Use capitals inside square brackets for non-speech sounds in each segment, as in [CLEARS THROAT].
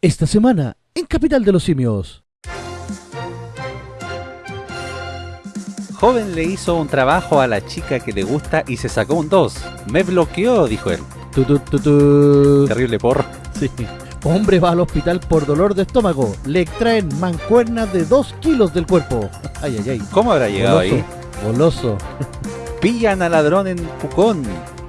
Esta semana, en Capital de los Simios. Joven le hizo un trabajo a la chica que le gusta y se sacó un 2. Me bloqueó, dijo él. Tu, tu, tu, tu. Terrible porro. Sí. Hombre va al hospital por dolor de estómago. Le extraen mancuernas de 2 kilos del cuerpo. Ay, ay, ay. ¿Cómo habrá llegado Goloso. ahí? Goloso. Pillan al ladrón en Pucón.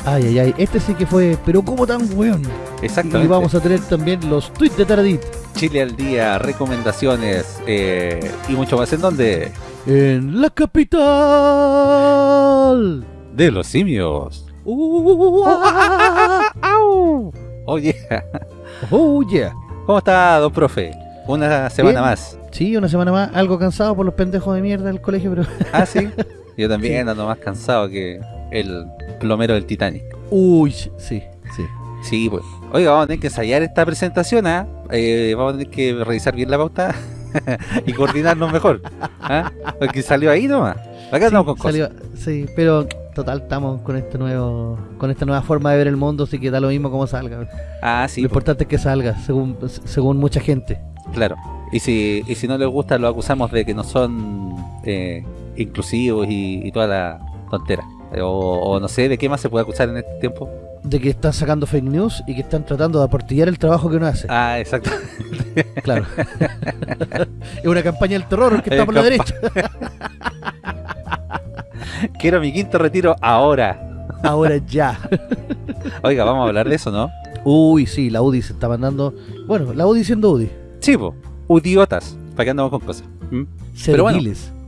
Ay, ay, ay. Este sí que fue, pero como tan weón. Exactamente. Y vamos a tener también los tweets de Taradit. Chile al día, recomendaciones eh, y mucho más. ¿En dónde? En la capital. De los simios. Uh, ah, [LAUGHS] ¡Au! Oye, oh, yeah. ¿cómo está, don profe? Una semana Bien. más. Sí, una semana más, algo cansado por los pendejos de mierda del colegio, pero... Ah, sí. [LAUGHS] Yo también ando más cansado que el plomero del Titanic. Uy, sí, sí. Sí, pues. Oiga, vamos a tener que ensayar esta presentación, ¿ah? Eh, vamos a tener que revisar bien la pauta [LAUGHS] y coordinarnos mejor. ¿ah? Porque salió ahí nomás. Acá Sí, andamos con cosas. salió- sí, pero total, estamos con este nuevo con esta nueva forma de ver el mundo, así que da lo mismo como salga. Ah, lo sí, pues, importante es que salga, según según mucha gente. claro. Y si, y si no les gusta, lo acusamos de que no son eh, inclusivos y, y toda la tontera. O, o no sé, ¿de qué más se puede acusar en este tiempo? De que están sacando fake news y que están tratando de aportillar el trabajo que uno hace. Ah, exacto. Claro. [LAUGHS] es una campaña del terror que está por la derecha. [LAUGHS] Quiero mi quinto retiro ahora. Ahora ya. Oiga, vamos a hablar de eso, ¿no? Uy, sí, la UDI se está mandando. Bueno, la UDI siendo UDI. Sí, po. Udiotas. ¿Para qué andamos con cosas? ¿Mm? Pero bueno.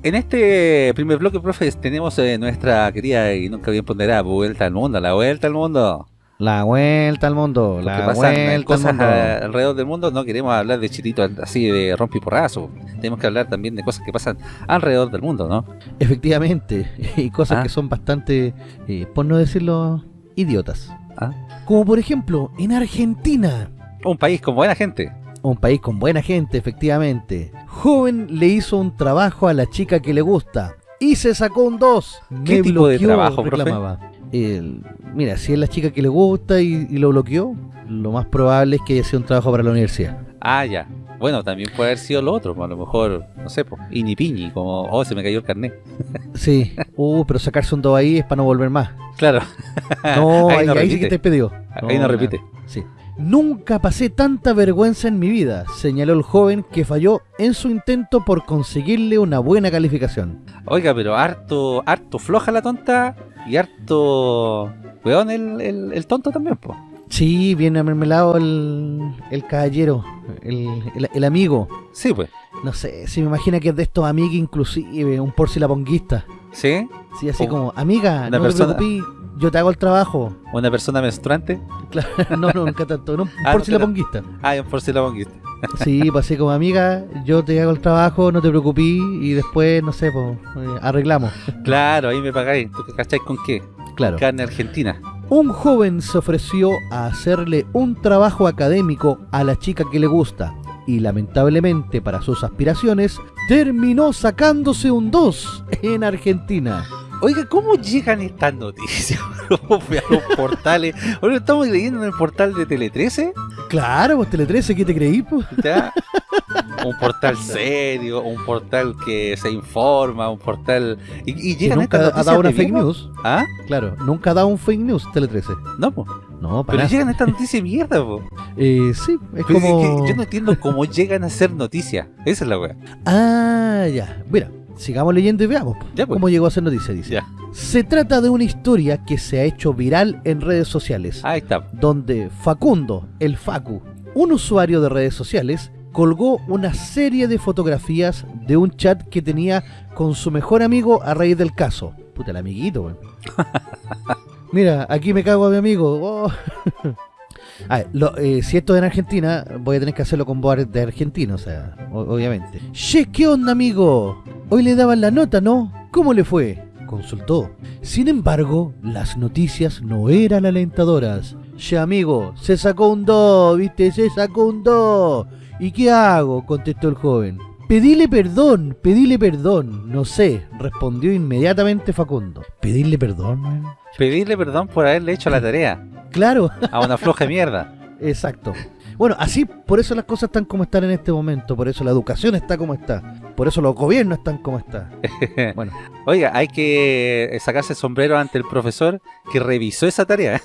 En este primer bloque, profe, tenemos eh, nuestra querida y nunca bien ponderada vuelta al mundo, la vuelta al mundo. La vuelta al mundo. Porque La pasan vuelta al cosas mundo. a- alrededor del mundo, no queremos hablar de chititos así de rompiporrazo. Tenemos que hablar también de cosas que pasan alrededor del mundo, ¿no? Efectivamente, [LAUGHS] y cosas Ah. que son bastante, eh, por no decirlo, idiotas. Ah. Como por ejemplo, en Argentina, Un país con buena gente. Un país con buena gente, efectivamente. Joven le hizo un trabajo a la chica que le gusta y se sacó un 2. ¿Qué tipo de trabajo, profe? reclamaba. El- mira, si es la chica que le gusta y, y lo bloqueó, lo más probable es que haya sido un trabajo para la universidad. Ah, ya. Bueno, también puede haber sido lo otro, a lo mejor, no sé, pues, ini piñi, como, oh, se me cayó el carnet. [LAUGHS] Sí, uh, pero sacarse un 2 ahí es para no volver más. Claro. No, [LAUGHS] Ahí ahí, no ahí sí que te pedido. Ahí no repite. Sí. Nunca pasé tanta vergüenza en mi vida, señaló el joven que falló en su intento por conseguirle una buena calificación. Oiga, pero harto, harto floja la tonta y harto, weón, el, el, el tonto también, pues. Sí, bien amermelado el, el caballero, el, el- el amigo. Sí, pues. No sé, si me imagina que es de estos amigos inclusive, un porcilaponguista. ¿Sí? Sí, así Oh, como, amiga, no persona- te preocupes, yo te hago el trabajo. ¿Una persona menstruante? Claro, [LAUGHS] no, no, nunca tanto, no, Ah, no, porcilaponguista. Ah, un porcelabonguista. [LAUGHS] Sí, pues así como amiga, yo te hago el trabajo, no te preocupes y después, no sé, pues eh, arreglamos. [LAUGHS] Claro, ahí me pagáis. ¿Tú qué cacháis con qué? Claro. Carne argentina. Un joven se ofreció a hacerle un trabajo académico a la chica que le gusta y lamentablemente para sus aspiraciones terminó sacándose un 2 en Argentina. Oiga, ¿cómo llegan estas noticias? [LAUGHS] ¿Cómo fui a los portales? Ahora estamos leyendo en el portal de Tele 13. Claro, pues Tele 13, ¿qué te creí? pues? ¿ya? un portal serio, un portal que se informa, un portal... Y, y llegan nunca estas ha dado una fake mierda. news. ¿Ah? Claro, nunca ha dado un fake news Tele 13. No, pues. No, para Pero nada. llegan estas noticias mierda, po. Eh, sí, es Pero es como... que yo no entiendo cómo llegan a ser noticias. Esa es la wea. Ah, ya. Mira, sigamos leyendo y veamos Ya, pues. cómo llegó a ser noticia, dice. Ya. Se trata de una historia que se ha hecho viral en redes sociales, Ahí está. donde Facundo, el Facu, un usuario de redes sociales, colgó una serie de fotografías de un chat que tenía con su mejor amigo a raíz del caso. Puta, el amiguito, weón. [LAUGHS] Mira, aquí me cago a mi amigo. oh. [LAUGHS] A ver, lo- eh, si esto es en Argentina, voy a tener que hacerlo con voz de argentino, o sea, o- obviamente. Che, ¿qué onda, amigo? Hoy le daban la nota, ¿no? ¿Cómo le fue? Consultó. Sin embargo, las noticias no eran alentadoras. Che, amigo, se sacó un 2, ¿viste? Se sacó un 2. ¿Y qué hago? contestó el joven. Pedile perdón, pedile perdón. No sé, respondió inmediatamente Facundo. ¿Pedirle perdón? Pedirle perdón por haberle hecho la tarea Claro, a una floja mierda. [LAUGHS] exacto. Bueno, así, por eso las cosas están como están en este momento, por eso la educación está como está, por eso los gobiernos están como están. [LAUGHS] Bueno, Oiga, hay que sacarse el sombrero ante el profesor que revisó esa tarea.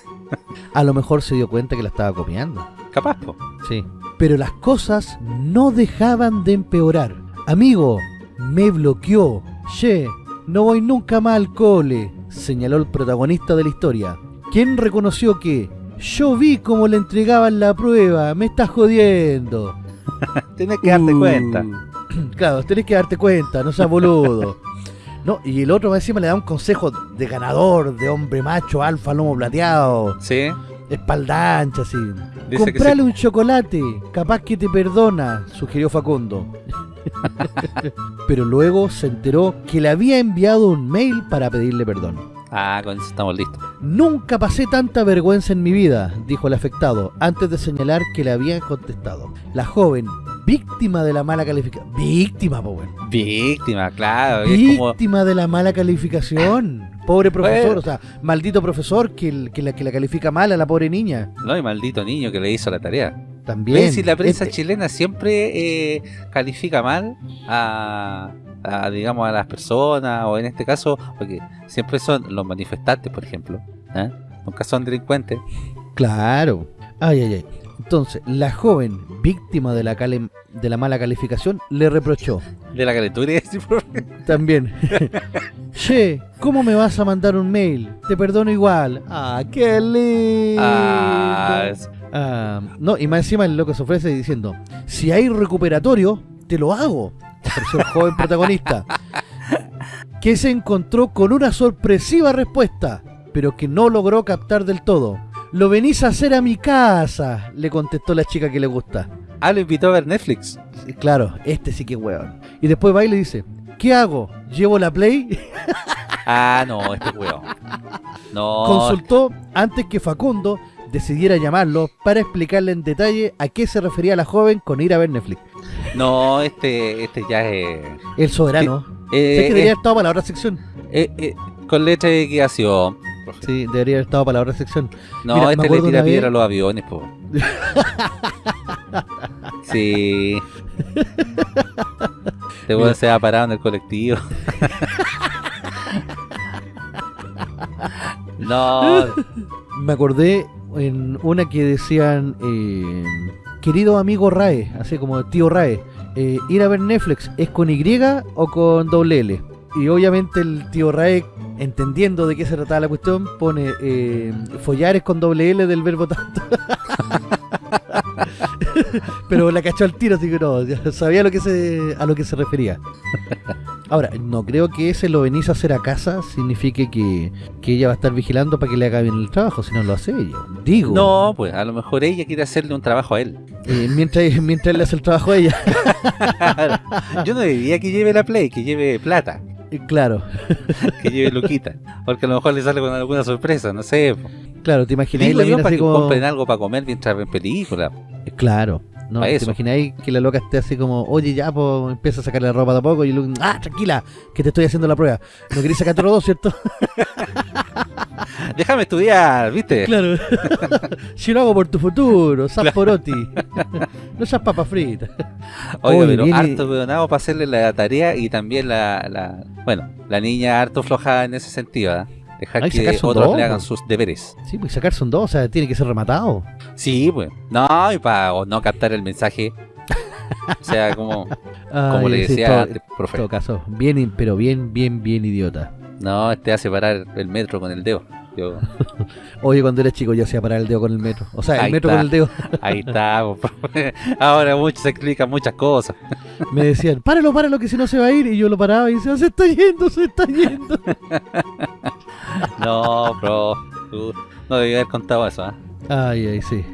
a lo mejor se dio cuenta que la estaba copiando. Capaz, po. Sí. Pero las cosas no dejaban de empeorar. Amigo, me bloqueó. Che, no voy nunca más al cole, señaló el protagonista de la historia. Quien reconoció que yo vi cómo le entregaban la prueba, me estás jodiendo. [LAUGHS] Tienes que darte Uh, cuenta. [CLEARS THROAT] Claro, tenés que darte cuenta, no seas boludo. No, y el otro encima le da un consejo de ganador, de hombre macho, alfa, lomo plateado, Sí. espalda ancha, así. Dice que Comprale un chocolate, capaz que te perdona, sugirió Facundo. [LAUGHS] Pero luego se enteró que le había enviado un mail para pedirle perdón. Ah, con eso estamos listos. Nunca pasé tanta vergüenza en mi vida, dijo el afectado, antes de señalar que le habían contestado. La joven, víctima de la mala calificación. Víctima, po, weón. Víctima, claro. Como... Víctima de la mala calificación. Pobre profesor, Bueno. o sea, maldito profesor que, el- que la, que la califica mal a la pobre niña. No, y maldito niño que le hizo la tarea. También. Si la prensa Este- chilena siempre eh, califica mal a, a, digamos, a las personas, o en este caso, porque siempre son los manifestantes, por ejemplo. ¿eh? Nunca son delincuentes. Claro. Ay, ay, ay. Entonces, la joven, víctima de la, de la mala calificación, le reprochó. De la calentura [LAUGHS] por- También. [LAUGHS] che, ¿cómo me vas a mandar un mail? Te perdono igual. Ah, qué lindo. Ah, es- Ah, no, y más encima el loco se ofrece diciendo, si hay recuperatorio, te lo hago. El joven protagonista. Que se encontró con una sorpresiva respuesta, pero que no logró captar del todo. Lo venís a hacer a mi casa, le contestó la chica que le gusta. Ah, lo invitó a ver Netflix. Claro, este sí que es weón. Y después va y le dice, ¿qué hago? ¿Llevo la play? [LAUGHS] Ah, no, este weón. No, Consultó antes que Facundo decidiera llamarlo para explicarle en detalle a qué se refería la joven con ir a ver Netflix. no, este, este ya es... El soberano. eh, ¿Sabes que eh, debería haber estado para la otra sección? eh, eh, con letra de equitación. Sí, debería haber estado para la otra sección. No, Mira, este le tira vez- piedra a los aviones, po. [LAUGHS] sí. Te voy Mira. a ser parado en el colectivo. [LAUGHS] no, Me acordé en una que decían, eh, querido amigo Rae, así como tío Rae, eh, ir a ver Netflix, ¿es con Y o con doble L? Y obviamente el tío Rae, entendiendo de qué se trataba la cuestión, pone eh, follar es con doble L del verbo tanto. [LAUGHS] Pero la cachó al tiro, así que no, sabía lo que se, a lo que se refería. Ahora, no creo que ese lo venís a hacer a casa signifique que, que ella va a estar vigilando para que le haga bien el trabajo, si no lo hace ella. Digo, no, pues a lo mejor ella quiere hacerle un trabajo a él. eh, mientras, mientras él le hace el trabajo a ella. [LAUGHS] Yo no diría que lleve la play, que lleve plata, claro, [LAUGHS] que lleve luquita. Porque a lo mejor le sale con alguna sorpresa, no sé. claro, te imagináis la mina para así que como... compren algo para comer mientras ven película. Eh, Claro. No, te imagináis que la loca esté así como, oye, ya, pues empieza a sacarle la ropa de a poco y luego, ah, tranquila, que te estoy haciendo la prueba. No queréis sacarte los dos, ¿cierto? [LAUGHS] [LAUGHS] Déjame estudiar, ¿viste? Claro. [LAUGHS] si lo hago por tu futuro, sas poroti. no seas papa frita. Oiga, Oye, pero viene- harto peonado para hacerle la tarea y también la, la- bueno, la niña harto floja en ese sentido, ¿ah? Dejar Ay, que otros dos, le hagan sus deberes. Sí, pues sacarse un dos, o sea, tiene que ser rematado. Sí, pues. No, y para no captar el mensaje. O sea, como, [LAUGHS] como Ay, le sí, decía todo- antes, En profe. todo caso, bien, pero bien, bien, bien idiota. No, este hace parar el metro con el dedo. Yo, [LAUGHS] Oye, cuando era chico yo hacía parar el dedo con el metro. O sea, el Ahí metro está. con el dedo. [LAUGHS] ahí está. [LAUGHS] Ahora mucho se explican muchas cosas. Me decían, páralo, páralo, que si no se va a ir. Y yo lo paraba y decía, se está yendo, se está yendo. No, bro. tú no debí haber contado eso, ¿ah? Ay, ay, sí.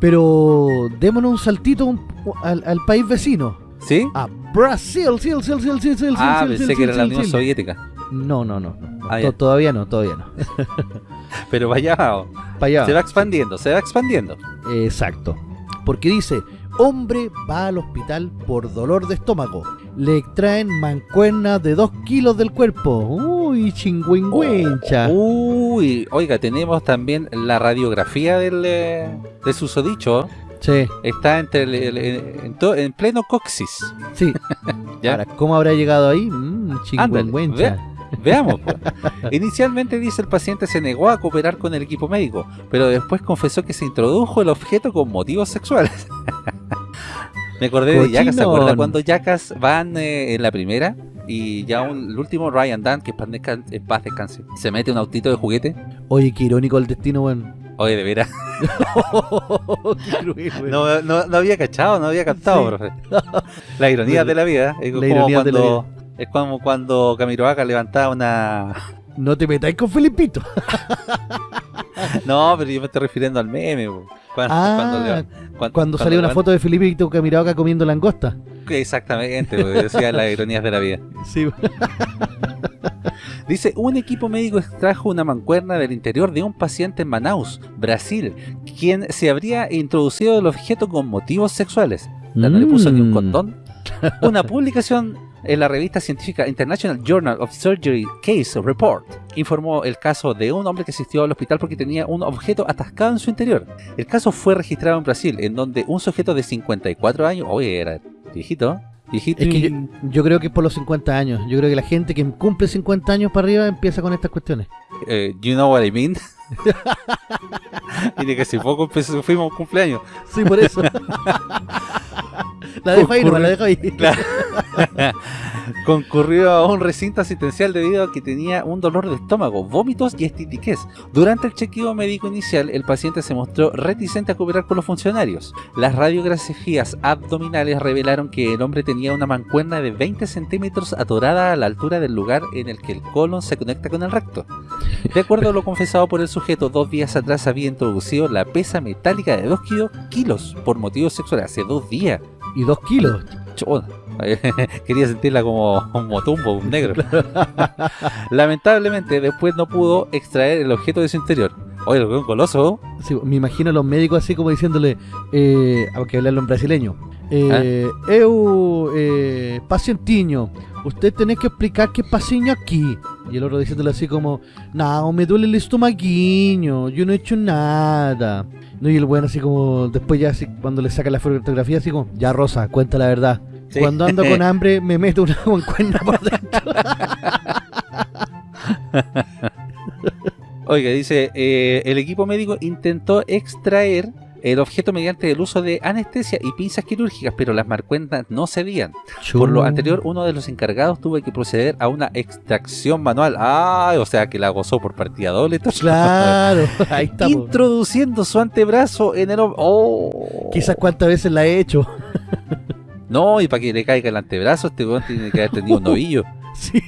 Pero démonos un saltito un- al, al país vecino. ¿Sí? A Brasil, sí, sí, sí, sí, sí, sí, Ah, sí, pensé sí, que era sí, la sí, Unión sí. Soviética. No, no, no. no. Ah, todavía no, todavía no. [LAUGHS] Pero vaya, oh, Para allá. se va expandiendo, se va expandiendo. Exacto. Porque dice, hombre va al hospital por dolor de estómago. Le extraen mancuernas de 2 kilos del cuerpo. Uy, chingüengüencha. Uy, oiga, tenemos también la radiografía del, eh, del susodicho. Sí, Está entre el- el- en, to- en pleno coxis. sí. [LAUGHS] ¿Ya? Ahora, ¿cómo habrá llegado ahí? Chingüengüencha. vea. Veamos. pues. Inicialmente dice el paciente se negó a cooperar con el equipo médico, pero después confesó que se introdujo el objeto con motivos sexuales. [LAUGHS] Me acordé de Yacas, ¿se acuerda cuando Yacas van eh, en la primera? Y ya un- el último Ryan Dan, que en paz descanse, se mete un autito de juguete. Oye, qué irónico el destino, weón. Oye, de veras. [LAUGHS] Weón. No, no, no había cachado, no había captado, Sí. profe. La ironía [LAUGHS] de la vida. Es La como ironía de la cuando, es como cuando Camiroaga levantaba una... No te metáis con Felipito. [LAUGHS] No, pero yo me estoy refiriendo al meme. Cuando, Ah, cuando salió una foto de Felipito Camirao acá comiendo langosta. Exactamente, po, decía las ironías de la vida. [LAUGHS] Sí. [LAUGHS] Dice, un equipo médico extrajo una mancuerna del interior de un paciente en Manaus, Brasil, quien se habría introducido el objeto con motivos sexuales. No le puso ni un Mm. condón. Una publicación en la revista científica International Journal of Surgery Case Report informó el caso de un hombre que asistió al hospital porque tenía un objeto atascado en su interior. El caso fue registrado en Brasil, en donde un sujeto de 54 años, oye, era viejito, viejito Es que yo, y- yo creo que es por los 50 años. Yo creo que la gente que cumple 50 años para arriba empieza con estas cuestiones. eh, you know what I mean. [LAUGHS] de que hace poco empezó- fuimos a un cumpleaños. Sí, por eso. la dejo ahí, la dejo ahí. Claro. [LAUGHS] Concurrió a un recinto asistencial debido a que tenía un dolor de estómago, vómitos y estitiquez. Durante el chequeo médico inicial, el paciente se mostró reticente a cooperar con los funcionarios. Las radiografías abdominales revelaron que el hombre tenía una mancuerna de 20 centímetros atorada a la altura del lugar en el que el colon se conecta con el recto. De acuerdo a lo confesado por el sujeto, dos días atrás había introducido la pesa metálica de 2 kilos por motivos sexuales. Hace dos días. Y dos kilos. Chona. [LAUGHS] Quería sentirla como un motumbo, un negro. [LAUGHS] Lamentablemente, después no pudo extraer el objeto de su interior. Oye, lo que es un coloso. Sí, me imagino a los médicos así como diciéndole, eh, aunque hablarlo en brasileño, eh, eu, eh, pacientiño, usted tenés que explicar qué pasiño aquí. Y el otro diciéndole así como, no, me duele el estomaguiño, yo no he hecho nada. No, y el bueno así como, después ya así, cuando le saca la fotografía así como, ya Rosa, cuenta la verdad. Sí. Cuando ando con [LAUGHS] hambre me meto una [LAUGHS] mancuerna por dentro. [LAUGHS] Oiga, dice, eh, el equipo médico intentó extraer el objeto mediante el uso de anestesia y pinzas quirúrgicas, pero las marcuentas no cedían. Por lo anterior, uno de los encargados tuvo que proceder a una extracción manual. Ah, o sea que la gozó por partida doble. [LAUGHS] Claro, [LAUGHS] ahí está. Introduciendo su antebrazo en el... ¡Oh! Quizás cuántas veces la he hecho. [LAUGHS] No, y para que le caiga el antebrazo, este weón tiene que haber tenido un novillo. Sí.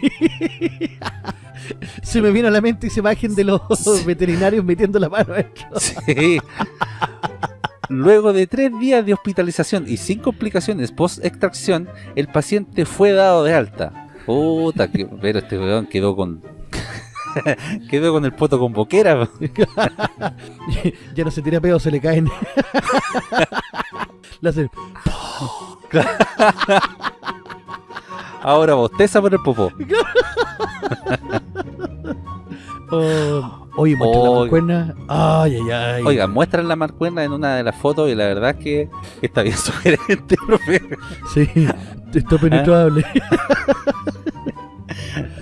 Se me vino a la mente esa imagen de los [LAUGHS] veterinarios metiendo la mano adentro. Sí. Luego de tres días de hospitalización y sin complicaciones post-extracción, el paciente fue dado de alta. Puta, que, pero este weón quedó con... [LAUGHS] quedó con el poto con boquera. [LAUGHS] ya no se tira pedo, se le caen. Le hace, Ahora bosteza por el popó. Oh, Oye, muestra la Oiga. mancuerna. Ay, ay, ay. Oiga, muestran la marcuerna en una de las fotos y la verdad es que está bien [LAUGHS] sugerente, profe. Sí, está penetrable. [LAUGHS]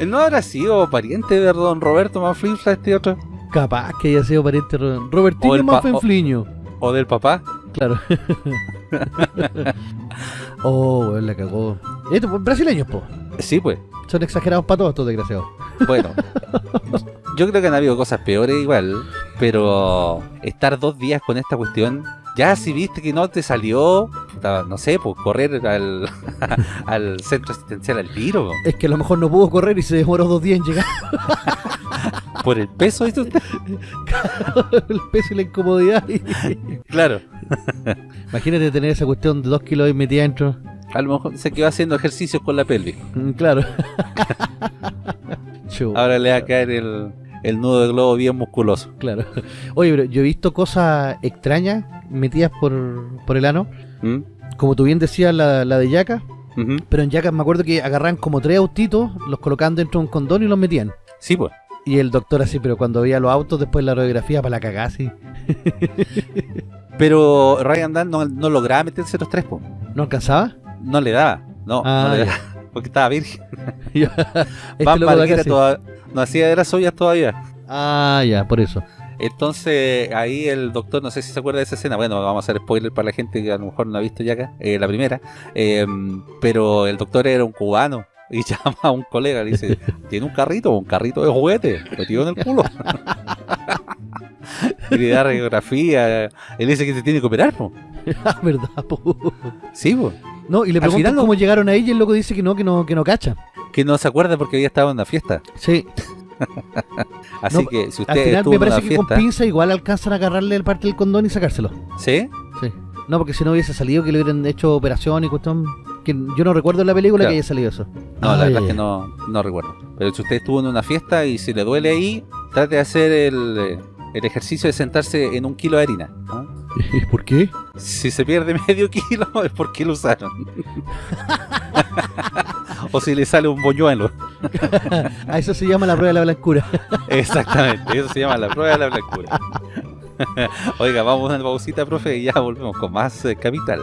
¿No habrá sido pariente de don Roberto Manflinfla este otro? Capaz que haya sido pariente de O Robertino el pa- Manfenfliño. ¿O del papá? Claro. [LAUGHS] oh, weón, la cagó. Estos brasileños, po. Sí, pues. Son exagerados para todos estos desgraciados. Bueno, yo creo que han habido cosas peores igual, pero estar dos días con esta cuestión, ya si viste que no te salió, no sé, pues correr al, [LAUGHS] al centro asistencial al tiro, Es que a lo mejor no pudo correr y se demoró dos días en llegar. [LAUGHS] por el peso, ¿viste usted? el peso y la incomodidad. y- [LAUGHS] Claro, Imagínate tener esa cuestión de dos kilos ahí metida dentro. a lo mejor se quedó haciendo ejercicios con la pelvis. Mm, Claro. Ahora le va a caer el, el nudo de globo bien musculoso. claro. Oye, pero yo he visto cosas extrañas metidas por, por el ano. ¿Mm? Como tú bien decías, la, la de Yaca. Pero en Yaca me acuerdo que agarran como tres autitos, los colocaban dentro de un condón y los metían. Sí, pues. Y el doctor así, pero cuando veía los autos después de la radiografía para la cagada así. [LAUGHS] Pero Ryan Dunn no, no lograba meterse los tres, po. ¿No alcanzaba? No le daba. No, Ah, no le ya. daba. Porque estaba virgen. [LAUGHS] [LAUGHS] Este Van Marguera toda- no hacía de las ollas todavía. Ah, ya, por eso. Entonces ahí el doctor, no sé si se acuerda de esa escena, bueno, vamos a hacer spoiler para la gente que a lo mejor no ha visto ya acá, eh, la primera, eh, pero el doctor era un cubano y [LAUGHS] llama a un colega le dice, ¿tiene un carrito? Un carrito de juguete, metido en el culo. y le da radiografía, él dice que se tiene que operar, po. [LAUGHS] Ah, verdad, po. Sí, po. No, y le Al preguntan final no- cómo llegaron ahí y el loco dice que no, que no, que no cacha. que no se acuerda porque había estado en una fiesta. Sí, [LAUGHS] Así No, que si al usted final estuvo me parece que con pinza igual alcanzan a agarrarle el parte del condón y sacárselo. ¿sí? Sí. No, porque si no hubiese salido que le hubieran hecho operación y cuestión. Que yo no recuerdo en la película Claro. que haya salido eso. No, Ah, la verdad es que no, no recuerdo. Pero si usted estuvo en una fiesta y si le duele ahí, trate de hacer el, eh, el ejercicio de sentarse en un kilo de harina. ¿ah? [LAUGHS] ¿Por qué? Si se pierde [LAUGHS] medio kilo es porque lo usaron. [LAUGHS] o si le sale un boñuelo. [LAUGHS] A eso se llama la prueba de la blancura. Exactamente, eso se llama la prueba de la blancura. Oiga, vamos a una pausita, profe, y ya volvemos con más eh, Capital.